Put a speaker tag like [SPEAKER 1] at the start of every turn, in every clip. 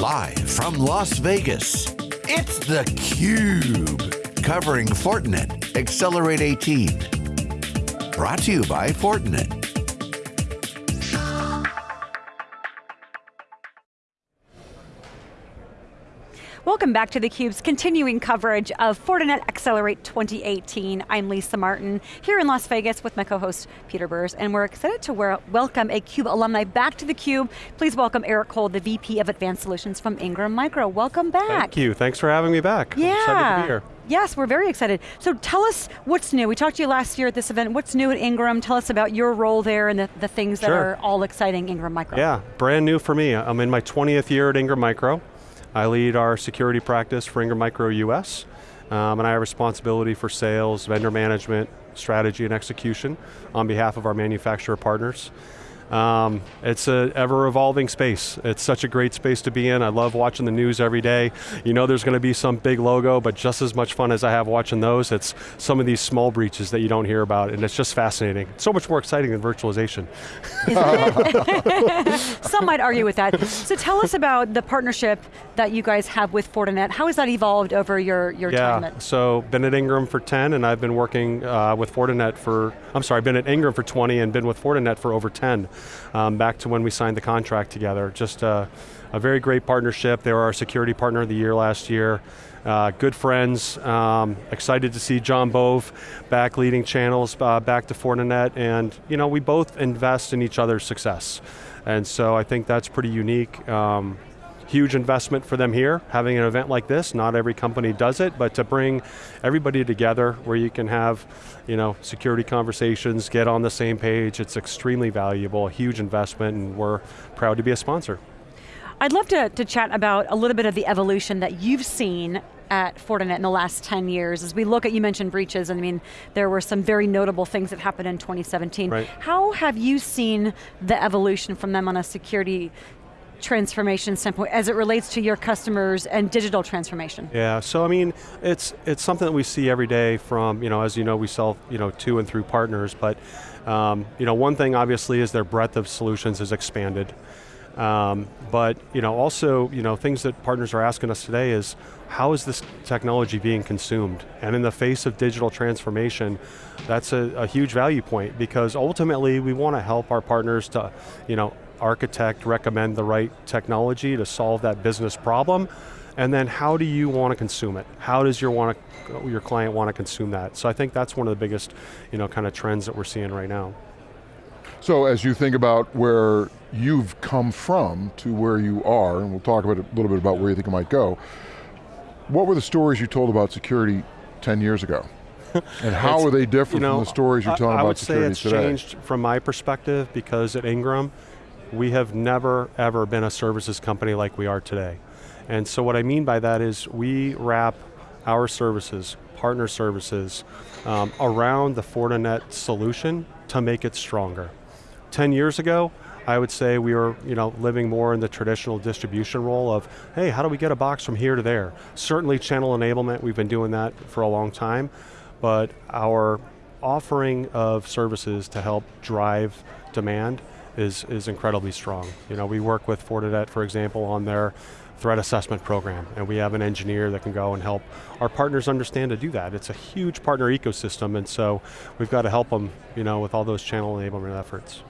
[SPEAKER 1] Live from Las Vegas, it's theCUBE. Covering Fortinet Accelerate 18. Brought to you by Fortinet.
[SPEAKER 2] Welcome back to theCUBE's continuing coverage of Fortinet Accelerate 2018. I'm Lisa Martin, here in Las Vegas with my co-host Peter Burris, and we're excited to welcome a CUBE alumni back to theCUBE. Please welcome Eric Cole, the VP of Advanced Solutions from Ingram Micro. Welcome back.
[SPEAKER 3] Thank you, thanks for having me back.
[SPEAKER 2] Yeah.
[SPEAKER 3] I'm excited to be here.
[SPEAKER 2] Yes, we're very excited. So tell us what's new. We talked to you last year at this event. What's new at Ingram? Tell us about your role there and the, the things
[SPEAKER 3] sure.
[SPEAKER 2] that are all exciting Ingram Micro.
[SPEAKER 3] Yeah, brand new for me. I'm in my 20th year at Ingram Micro. I lead our security practice for Ingram Micro US, um, and I have responsibility for sales, vendor management, strategy and execution on behalf of our manufacturer partners. Um, it's an ever evolving space. It's such a great space to be in. I love watching the news every day. You know there's going to be some big logo, but just as much fun as I have watching those, it's some of these small breaches that you don't hear about, and it's just fascinating. so much more exciting than virtualization.
[SPEAKER 2] some might argue with that. So tell us about the partnership that you guys have with Fortinet. How has that evolved over your, your
[SPEAKER 3] yeah,
[SPEAKER 2] time?
[SPEAKER 3] Yeah, so been at Ingram for 10, and I've been working uh, with Fortinet for, I'm sorry, been at Ingram for 20 and been with Fortinet for over 10 um, back to when we signed the contract together. Just uh, a very great partnership. They were our security partner of the year last year. Uh, good friends, um, excited to see John Bove back leading channels uh, back to Fortinet, and you know, we both invest in each other's success. And so I think that's pretty unique. Um, huge investment for them here, having an event like this. Not every company does it, but to bring everybody together where you can have you know, security conversations, get on the same page, it's extremely valuable, a huge investment, and we're proud to be a sponsor.
[SPEAKER 2] I'd love to, to chat about a little bit of the evolution that you've seen at Fortinet in the last 10 years. As we look at, you mentioned breaches, and I mean, there were some very notable things that happened in 2017.
[SPEAKER 3] Right.
[SPEAKER 2] How have you seen the evolution from them on a security transformation standpoint as it relates to your customers and digital transformation?
[SPEAKER 3] Yeah, so I mean, it's it's something that we see every day from, you know, as you know, we sell, you know, to and through partners, but, um, you know, one thing obviously is their breadth of solutions has expanded. Um, but, you know, also, you know, things that partners are asking us today is, how is this technology being consumed? And in the face of digital transformation, that's a, a huge value point because ultimately we want to help our partners to, you know, architect, recommend the right technology to solve that business problem, and then how do you want to consume it? How does your, want to, your client want to consume that? So I think that's one of the biggest you know, kind of trends that we're seeing right now.
[SPEAKER 4] So as you think about where you've come from to where you are, and we'll talk about a little bit about where you think it might go, what were the stories you told about security 10 years ago? And how are they different you know, from the stories you're telling
[SPEAKER 3] I,
[SPEAKER 4] I
[SPEAKER 3] about
[SPEAKER 4] security
[SPEAKER 3] today? I
[SPEAKER 4] would
[SPEAKER 3] say it's changed from my perspective because at Ingram, we have never, ever been a services company like we are today. And so what I mean by that is we wrap our services, partner services, um, around the Fortinet solution to make it stronger. 10 years ago, I would say we were you know, living more in the traditional distribution role of, hey, how do we get a box from here to there? Certainly channel enablement, we've been doing that for a long time, but our offering of services to help drive demand is, is incredibly strong. You know, we work with Fortinet, for example, on their threat assessment program, and we have an engineer that can go and help our partners understand to do that. It's a huge partner ecosystem, and so we've got to help them you know, with all those channel enablement efforts.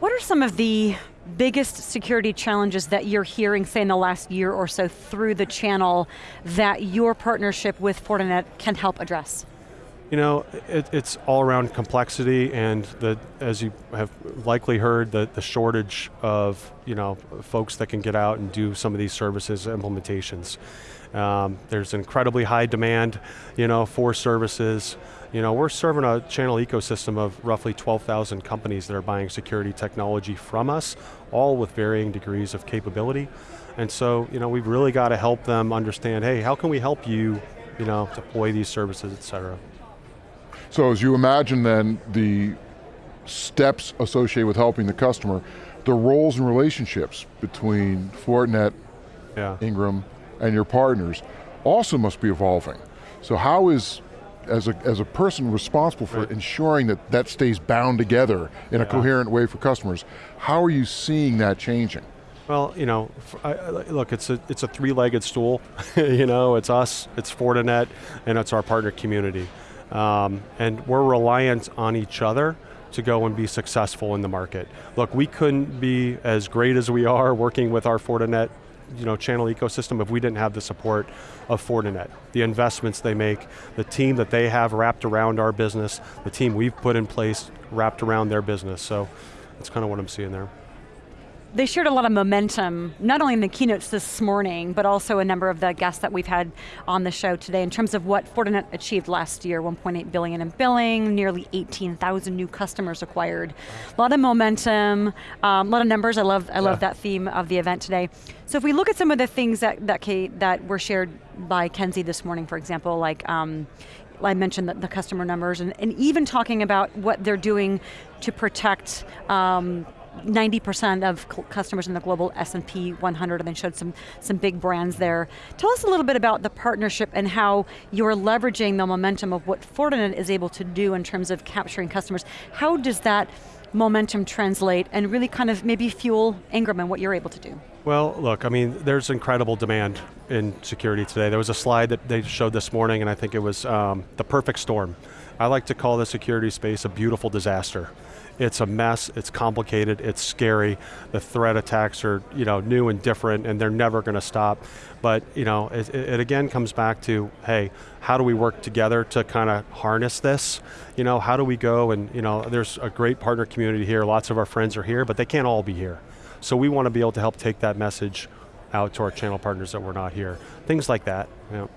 [SPEAKER 2] What are some of the biggest security challenges that you're hearing, say in the last year or so, through the channel that your partnership with Fortinet can help address?
[SPEAKER 3] You know, it, it's all around complexity and the, as you have likely heard, the, the shortage of you know, folks that can get out and do some of these services implementations. Um, there's incredibly high demand you know, for services. You know, we're serving a channel ecosystem of roughly 12,000 companies that are buying security technology from us, all with varying degrees of capability. And so, you know, we've really got to help them understand, hey, how can we help you, you know, deploy these services, et cetera.
[SPEAKER 4] So as you imagine then the steps associated with helping the customer, the roles and relationships between Fortinet, yeah. Ingram, and your partners also must be evolving. So how is, as a, as a person responsible for right. ensuring that that stays bound together in yeah. a coherent way for customers, how are you seeing that changing?
[SPEAKER 3] Well, you know, I, look, it's a, it's a three-legged stool. you know, it's us, it's Fortinet, and it's our partner community. Um, and we're reliant on each other to go and be successful in the market. Look, we couldn't be as great as we are working with our Fortinet you know, channel ecosystem if we didn't have the support of Fortinet. The investments they make, the team that they have wrapped around our business, the team we've put in place wrapped around their business. So that's kind of what I'm seeing there
[SPEAKER 2] they shared a lot of momentum, not only in the keynotes this morning, but also a number of the guests that we've had on the show today in terms of what Fortinet achieved last year, 1.8 billion in billing, nearly 18,000 new customers acquired. A lot of momentum, um, a lot of numbers, I love, I yeah. love that theme of the event today. So if we look at some of the things that, that, Kate, that were shared by Ken Xie this morning, for example, like um, I mentioned the, the customer numbers, and, and, even talking about what they're doing to protect um, 90% of customers in the global S&P 100 and then showed some, some big brands there. Tell us a little bit about the partnership and how you're leveraging the momentum of what Fortinet is able to do in terms of capturing customers. How does that momentum translate and really kind of maybe fuel Ingram and what you're able to do?
[SPEAKER 3] Well, look, I mean, there's incredible demand in security today. There was a slide that they showed this morning and I think it was um, the perfect storm. I like to call the security space a beautiful disaster. It's a mess, it's complicated, it's scary. The threat attacks are you know, new and different and they're never going to stop. But you know, it, it, again comes back to, hey, how do we work together to kind of harness this? You know, how do we go and, you know, there's a great partner community here, lots of our friends are here, but they can't all be here. So we want to be able to help take that message out to our channel partners that were not here. Things like that. You know.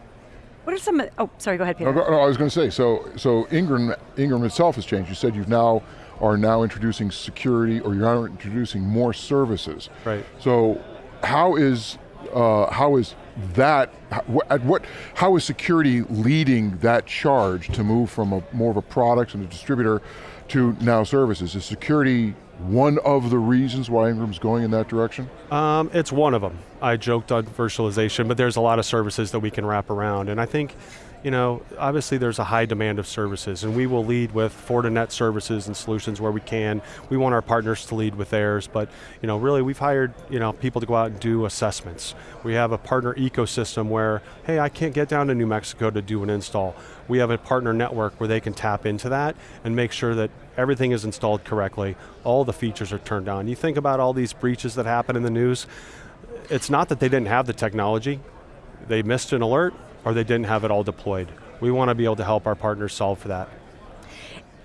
[SPEAKER 2] What are some, oh, sorry, go ahead, Peter.
[SPEAKER 4] No, no, I was going to say, so, so Ingram, Ingram itself has changed. You said you've now are now introducing security or you're now introducing more services.
[SPEAKER 3] Right.
[SPEAKER 4] So how is uh, how is that, at what, how is security leading that charge to move from a, more of a product and a distributor to now services? Is security one of the reasons why Ingram's going in that direction?
[SPEAKER 3] Um, it's one of them. I joked on virtualization, but there's a lot of services that we can wrap around, and I think you know, obviously there's a high demand of services and we will lead with Fortinet services and solutions where we can. We want our partners to lead with theirs, but you know, really we've hired you know, people to go out and do assessments. We have a partner ecosystem where, hey, I can't get down to New Mexico to do an install. We have a partner network where they can tap into that and make sure that everything is installed correctly, all the features are turned on. You think about all these breaches that happen in the news, it's not that they didn't have the technology, they missed an alert, or they didn't have it all deployed. We want to be able to help our partners solve for that.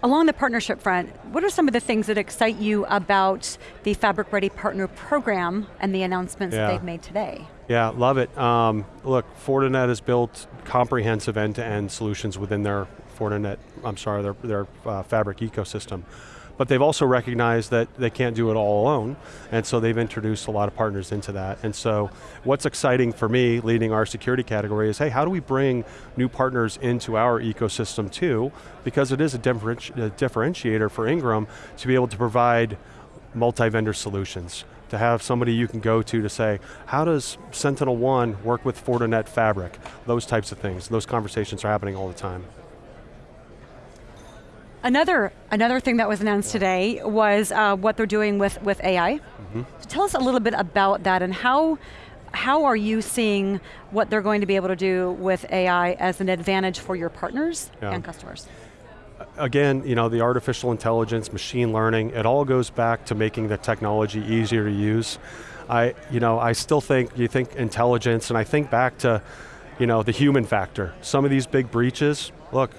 [SPEAKER 2] Along the partnership front, what are some of the things that excite you about the Fabric Ready Partner Program and the announcements yeah. that they've made today?
[SPEAKER 3] Yeah, love it. Um, look, Fortinet has built comprehensive end-to-end -end solutions within their Fortinet, I'm sorry, their, their uh, Fabric ecosystem but they've also recognized that they can't do it all alone, and so they've introduced a lot of partners into that. And so what's exciting for me, leading our security category, is hey, how do we bring new partners into our ecosystem too, because it is a, differenti a differentiator for Ingram to be able to provide multi-vendor solutions to have somebody you can go to to say, how does SentinelOne work with Fortinet Fabric? Those types of things. Those conversations are happening all the time.
[SPEAKER 2] Another another thing that was announced today was uh, what they're doing with with AI. Mm -hmm. so tell us a little bit about that and how how are you seeing what they're going to be able to do with AI as an advantage for your partners yeah. and customers?
[SPEAKER 3] Again, you know, the artificial intelligence, machine learning, it all goes back to making the technology easier to use. I, you know, I still think, you think intelligence, and I think back to, you know, the human factor. Some of these big breaches, look,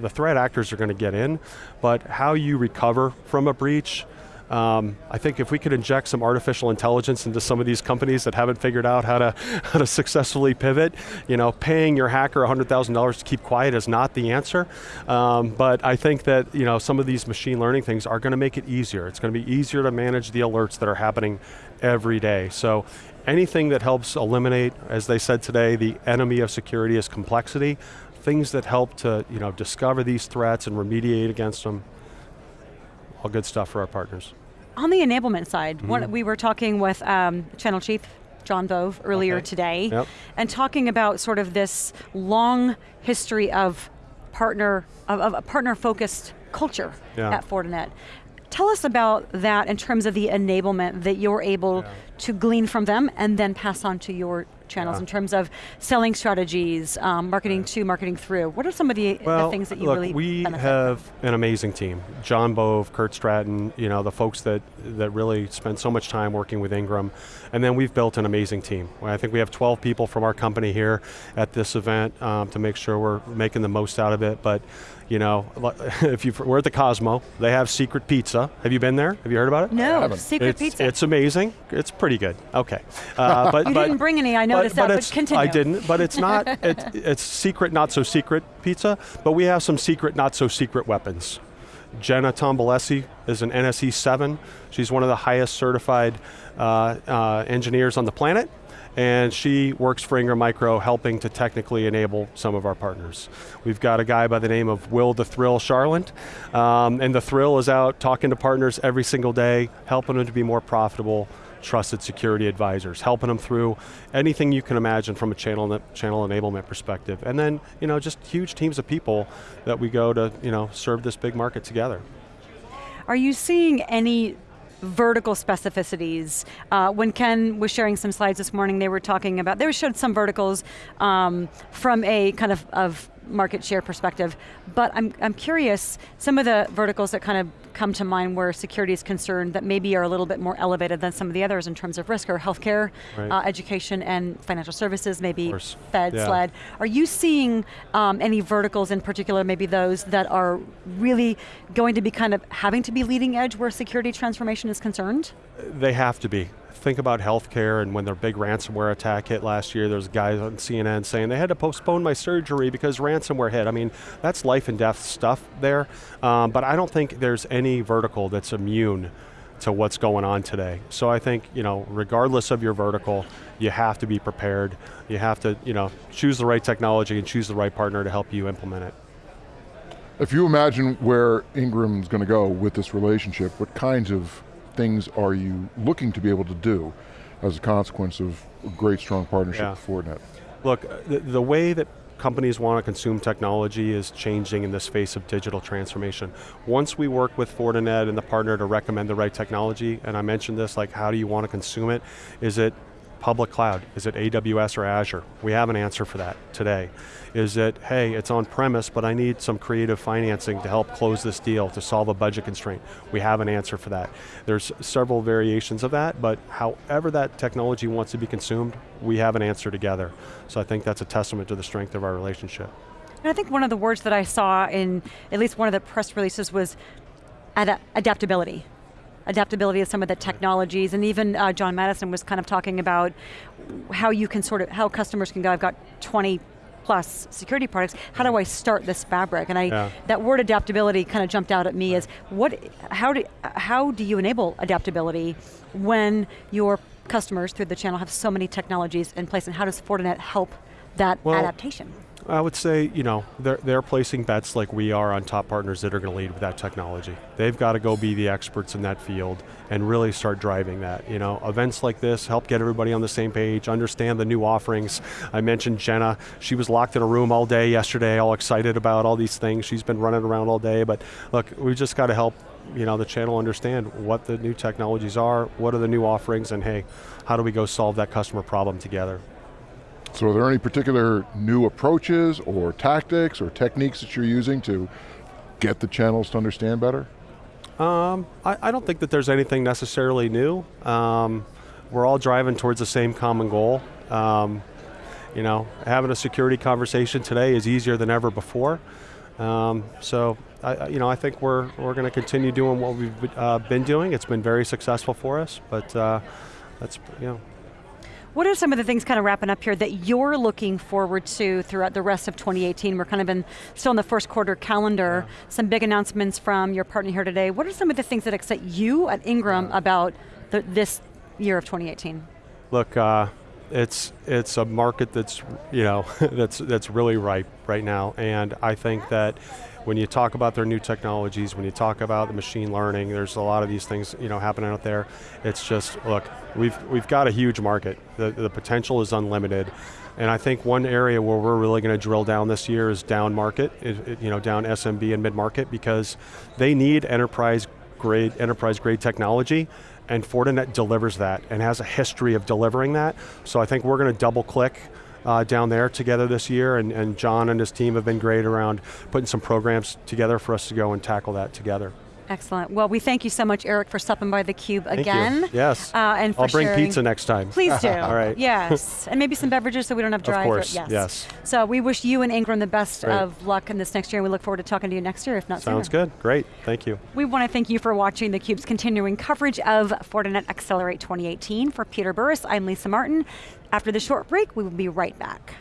[SPEAKER 3] the threat actors are going to get in, but how you recover from a breach, um, I think if we could inject some artificial intelligence into some of these companies that haven't figured out how to, how to successfully pivot, you know, paying your hacker $100,000 to keep quiet is not the answer. Um, but I think that you know, some of these machine learning things are going to make it easier. It's going to be easier to manage the alerts that are happening every day. So anything that helps eliminate, as they said today, the enemy of security is complexity, things that help to you know, discover these threats and remediate against them. All good stuff for our partners.
[SPEAKER 2] On the enablement side, mm -hmm. we were talking with um, Channel Chief John Bove earlier okay. today,
[SPEAKER 3] yep.
[SPEAKER 2] and talking about sort of this long history of partner, of, of a partner-focused culture yeah. at Fortinet. Tell us about that in terms of the enablement that you're able yeah. to glean from them and then pass on to your channels yeah. in terms of selling strategies, um, marketing to, marketing through. What are some of the,
[SPEAKER 3] well,
[SPEAKER 2] the things that you
[SPEAKER 3] look,
[SPEAKER 2] really
[SPEAKER 3] we have
[SPEAKER 2] from?
[SPEAKER 3] an amazing team. John Bove, Kurt Stratton, you know, the folks that, that really spend so much time working with Ingram. And then we've built an amazing team. I think we have 12 people from our company here at this event um, to make sure we're making the most out of it. But you know, if you we're at the Cosmo, they have secret pizza. Have you been there? Have you heard about it?
[SPEAKER 2] No, secret
[SPEAKER 3] it's,
[SPEAKER 2] pizza.
[SPEAKER 3] It's amazing. It's pretty good. Okay, uh, but
[SPEAKER 2] you
[SPEAKER 3] but,
[SPEAKER 2] didn't bring any. I noticed
[SPEAKER 3] but,
[SPEAKER 2] that.
[SPEAKER 3] But,
[SPEAKER 2] but continue.
[SPEAKER 3] I didn't. But it's not. it, it's secret, not so secret pizza. But we have some secret, not so secret weapons. Jenna Tombolesi is an NSE 7. She's one of the highest certified uh, uh, engineers on the planet and she works for Ingram Micro helping to technically enable some of our partners. We've got a guy by the name of Will the Thrill Charland, um, and the Thrill is out talking to partners every single day, helping them to be more profitable, trusted security advisors, helping them through anything you can imagine from a channel, channel enablement perspective. And then, you know, just huge teams of people that we go to, you know, serve this big market together.
[SPEAKER 2] Are you seeing any vertical specificities. Uh, when Ken was sharing some slides this morning, they were talking about, they showed some verticals um, from a kind of, of market share perspective, but I'm, I'm curious, some of the verticals that kind of come to mind where security is concerned that maybe are a little bit more elevated than some of the others in terms of risk or healthcare, right. uh, education and financial services, maybe Fed, yeah. SLED. Are you seeing um, any verticals in particular, maybe those that are really going to be kind of having to be leading edge where security transformation is concerned?
[SPEAKER 3] They have to be think about healthcare and when their big ransomware attack hit last year, there's guys on CNN saying they had to postpone my surgery because ransomware hit. I mean, that's life and death stuff there, um, but I don't think there's any vertical that's immune to what's going on today. So I think, you know, regardless of your vertical, you have to be prepared. You have to, you know, choose the right technology and choose the right partner to help you implement it.
[SPEAKER 4] If you imagine where Ingram's going to go with this relationship, what kinds of things are you looking to be able to do as a consequence of a great strong partnership yeah. with Fortinet?
[SPEAKER 3] Look, uh, the, the way that companies want to consume technology is changing in this face of digital transformation. Once we work with Fortinet and the partner to recommend the right technology, and I mentioned this, like how do you want to consume it? Is it public cloud? Is it AWS or Azure? We have an answer for that today. Is it, hey, it's on premise, but I need some creative financing to help close this deal, to solve a budget constraint. We have an answer for that. There's several variations of that, but however that technology wants to be consumed, we have an answer together. So I think that's a testament to the strength of our relationship.
[SPEAKER 2] And I think one of the words that I saw in at least one of the press releases was ad adaptability adaptability of some of the technologies, and even uh, John Maddison was kind of talking about how you can sort of, how customers can go, I've got 20 plus security products, how do I start this fabric? And I, yeah. that word adaptability kind of jumped out at me as, what, how do, how do you enable adaptability when your customers through the channel have so many technologies in place, and how does Fortinet help that well, adaptation?
[SPEAKER 3] I would say, you know, they're, they're placing bets like we are on top partners that are going to lead with that technology. They've got to go be the experts in that field and really start driving that. You know, events like this help get everybody on the same page, understand the new offerings. I mentioned Jenna, she was locked in a room all day yesterday, all excited about all these things. She's been running around all day, but look, we've just got to help you know, the channel understand what the new technologies are, what are the new offerings, and hey, how do we go solve that customer problem together?
[SPEAKER 4] So are there any particular new approaches or tactics or techniques that you're using to get the channels to understand better?
[SPEAKER 3] Um, I, I, don't think that there's anything necessarily new. Um, we're all driving towards the same common goal. Um, you know, having a security conversation today is easier than ever before. Um, so, I, you know, I think we're, we're going to continue doing what we've uh, been doing. It's been very successful for us, but uh, that's, you know,
[SPEAKER 2] what are some of the things kind of wrapping up here that you're looking forward to throughout the rest of 2018? We're kind of in, still in the first quarter calendar, yeah. some big announcements from your partner here today. What are some of the things that excite you at Ingram yeah. about the, this year of 2018?
[SPEAKER 3] Look, uh, it's it's a market that's you know that's that's really ripe right now, and I think that when you talk about their new technologies, when you talk about the machine learning, there's a lot of these things you know happening out there. It's just look, we've we've got a huge market. The the potential is unlimited. And I think one area where we're really going to drill down this year is down market, you know, down SMB and mid market because they need enterprise grade, enterprise grade technology, and Fortinet delivers that and has a history of delivering that. So I think we're going to double click uh, down there together this year, and, and John and his team have been great around putting some programs together for us to go and tackle that together.
[SPEAKER 2] Excellent. Well, we thank you so much, Eric, for stopping by theCUBE again.
[SPEAKER 3] You. Yes.
[SPEAKER 2] Uh, and
[SPEAKER 3] I'll bring
[SPEAKER 2] sharing.
[SPEAKER 3] pizza next time.
[SPEAKER 2] Please do.
[SPEAKER 3] All right.
[SPEAKER 2] Yes. and maybe some beverages so we don't have dry.
[SPEAKER 3] Of course.
[SPEAKER 2] Yes.
[SPEAKER 3] yes.
[SPEAKER 2] So we wish you and Ingram the best
[SPEAKER 3] Great.
[SPEAKER 2] of luck in this next year, and we look forward to talking to you next year, if not
[SPEAKER 3] Sounds
[SPEAKER 2] sooner.
[SPEAKER 3] good. Great. Thank you.
[SPEAKER 2] We want to thank you for watching theCUBE's continuing coverage of Fortinet Accelerate 2018. For Peter Burris, I'm Lisa Martin. After the short break, we will be right back.